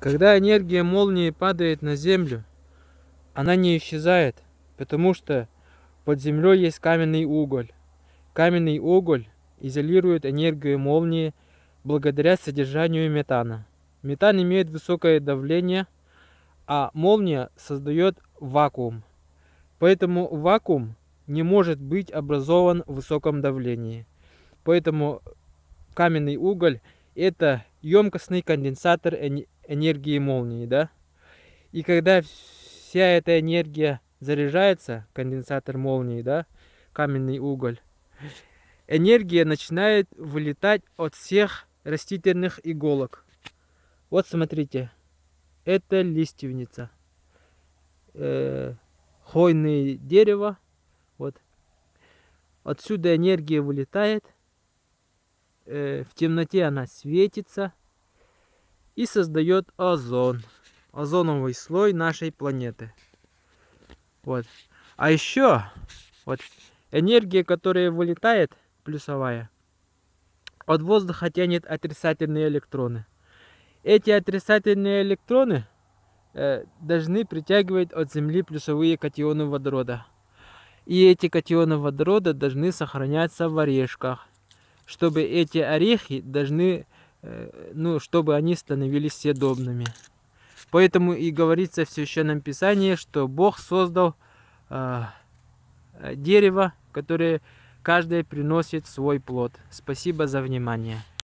Когда энергия молнии падает на землю, она не исчезает, потому что под землей есть каменный уголь. Каменный уголь изолирует энергию молнии благодаря содержанию метана. Метан имеет высокое давление, а молния создает вакуум. Поэтому вакуум не может быть образован в высоком давлении. Поэтому каменный уголь это емкостный конденсатор энергии молнии, да? И когда вся эта энергия заряжается, конденсатор молнии, да, каменный уголь, энергия начинает вылетать от всех растительных иголок. Вот смотрите, это лиственница. Э, хвойное дерево. Вот. Отсюда энергия вылетает. Э, в темноте она светится и создает озон. Озоновый слой нашей планеты. Вот. А еще вот энергия, которая вылетает, плюсовая, от воздуха тянет отрицательные электроны. Эти отрицательные электроны э, должны притягивать от Земли плюсовые катионы водорода. И эти катионы водорода должны сохраняться в орешках, чтобы эти орехи должны ну, чтобы они становились съедобными. Поэтому и говорится в Священном Писании, что Бог создал э, дерево, которое каждое приносит свой плод. Спасибо за внимание.